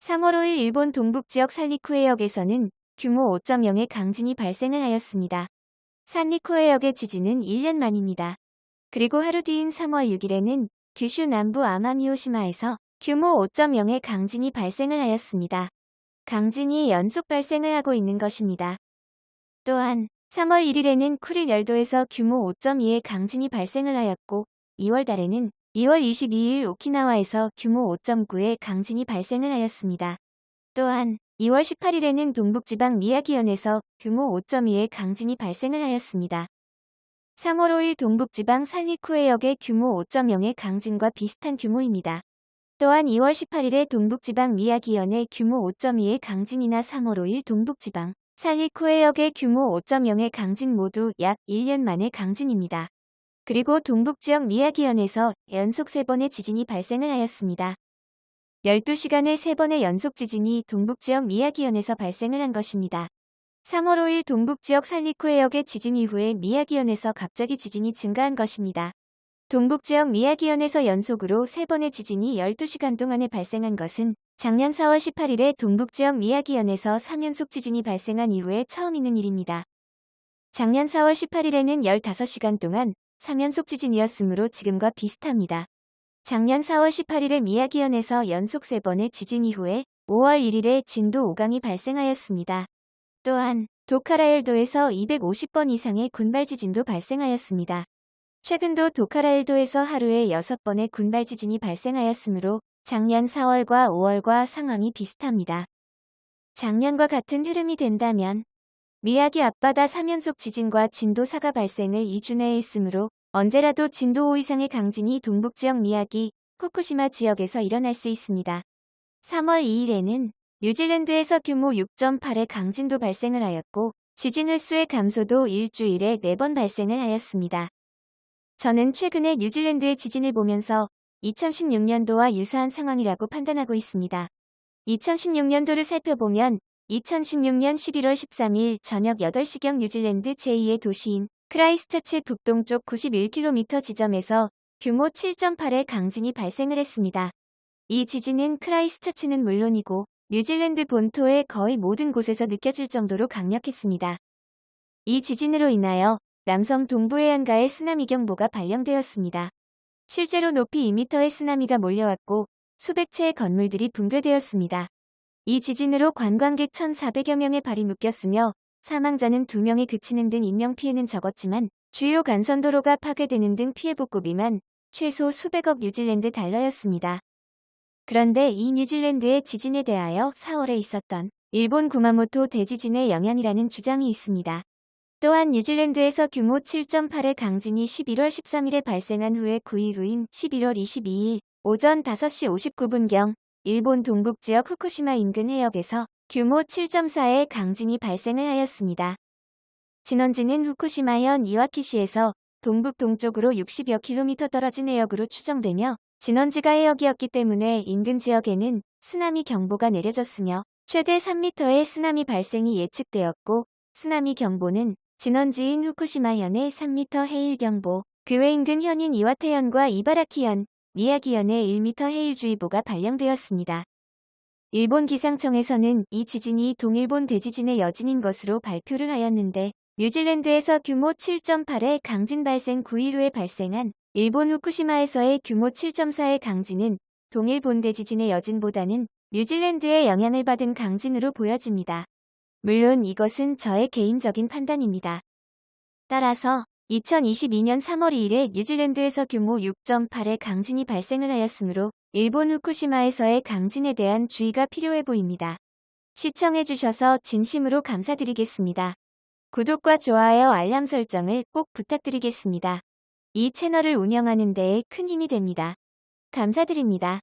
3월 5일 일본 동북지역 산리쿠해역에서는 규모 5.0의 강진이 발생을 하였습니다. 산리쿠해역의 지진은 1년 만입니다. 그리고 하루 뒤인 3월 6일에는 규슈 남부 아마미오시마에서 규모 5.0의 강진이 발생을 하였습니다. 강진이 연속 발생을 하고 있는 것입니다. 또한 3월 1일에는 쿠릴 열도에서 규모 5.2의 강진이 발생을 하였고 2월 달에는 2월 22일 오키나와에서 규모 5.9의 강진이 발생을 하였습니다. 또한 2월 18일에는 동북지방 미야기현에서 규모 5.2의 강진이 발생을 하였습니다. 3월 5일 동북지방 살리쿠해역의 규모 5.0의 강진과 비슷한 규모입니다. 또한 2월 18일에 동북지방 미야기현의 규모 5.2의 강진이나 3월 5일 동북지방 살리쿠해역의 규모 5.0의 강진 모두 약 1년 만의 강진입니다. 그리고 동북지역 미야기현에서 연속 3번의 지진이 발생을 하였습니다. 12시간의 3번의 연속 지진이 동북지역 미야기현에서 발생을 한 것입니다. 3월 5일 동북지역 살리쿠해역의 지진 이후에 미야기현에서 갑자기 지진이 증가한 것입니다. 동북지역 미야기현에서 연속으로 3번의 지진이 12시간 동안에 발생한 것은 작년 4월 18일에 동북지역 미야기현에서 3연속 지진이 발생한 이후에 처음 있는 일입니다. 작년 4월 18일에는 15시간 동안 3연속 지진이었으므로 지금과 비슷합니다. 작년 4월 18일에 미야기현에서 연속 3번의 지진 이후에 5월 1일에 진도 5강이 발생하였습니다. 또한 도카라엘도에서 250번 이상의 군발 지진도 발생하였습니다. 최근도 도카라엘도에서 하루에 6번의 군발 지진이 발생하였으므로 작년 4월과 5월과 상황이 비슷합니다. 작년과 같은 흐름이 된다면 미야기 앞바다 3연속 지진과 진도 4가 발생을 2주 내에 했으므로 언제라도 진도 5 이상의 강진이 동북지역 미야기, 후쿠시마 지역에서 일어날 수 있습니다. 3월 2일에는 뉴질랜드에서 규모 6.8의 강진도 발생을 하였고 지진 횟수의 감소도 일주일에 4번 발생을 하였습니다. 저는 최근에 뉴질랜드의 지진을 보면서 2016년도와 유사한 상황이라고 판단하고 있습니다. 2016년도를 살펴보면 2016년 11월 13일 저녁 8시경 뉴질랜드 제2의 도시인 크라이스처치 북동쪽 91km 지점에서 규모 7.8의 강진이 발생을 했습니다. 이 지진은 크라이스처치는 물론이고 뉴질랜드 본토의 거의 모든 곳에서 느껴질 정도로 강력했습니다. 이 지진으로 인하여 남섬 동부 해안가에 쓰나미 경보가 발령되었습니다. 실제로 높이 2m의 쓰나미가 몰려왔고 수백 채의 건물들이 붕괴되었습니다. 이 지진으로 관광객 1,400여 명의 발이 묶였으며 사망자는 2명에 그치는 등 인명피해는 적었지만 주요 간선도로가 파괴되는 등 피해 복구 비만 최소 수백억 뉴질랜드 달러였습니다. 그런데 이 뉴질랜드의 지진에 대하여 4월에 있었던 일본 구마모토 대지진의 영향이라는 주장이 있습니다. 또한 뉴질랜드에서 규모 7.8의 강진이 11월 13일에 발생한 후에 9일 후인 11월 22일 오전 5시 59분경 일본 동북 지역 후쿠시마 인근 해역에서 규모 7.4의 강진이 발생을 하였습니다. 진원지는 후쿠시마현 이와키시에서 동북 동쪽으로 60여 킬로미터 떨어진 해역으로 추정되며 진원지가 해역이었기 때문에 인근 지역에는 쓰나미 경보가 내려졌으며 최대 3m의 쓰나미 발생이 예측되었고 쓰나미 경보는 진원지인 후쿠시마현의 3m 해일 경보, 그 외 인근 현인 이와테현과 이바라키현, 미야기현의 1m 해일주의보가 발령되었습니다. 일본 기상청에서는 이 지진이 동일본 대지진의 여진인 것으로 발표를 하였는데 뉴질랜드에서 규모 7.8의 강진 발생 9일 후에 발생한 일본 후쿠시마에서의 규모 7.4의 강진은 동일본 대지진의 여진보다는 뉴질랜드의 영향을 받은 강진으로 보여집니다. 물론 이것은 저의 개인적인 판단입니다. 따라서 2022년 3월 2일에 뉴질랜드에서 규모 6.8의 강진이 발생을 하였으므로 일본 후쿠시마에서의 강진에 대한 주의가 필요해 보입니다. 시청해주셔서 진심으로 감사드리겠습니다. 구독과 좋아요 알람 설정을 꼭 부탁드리겠습니다. 이 채널을 운영하는 데에 큰 힘이 됩니다. 감사드립니다.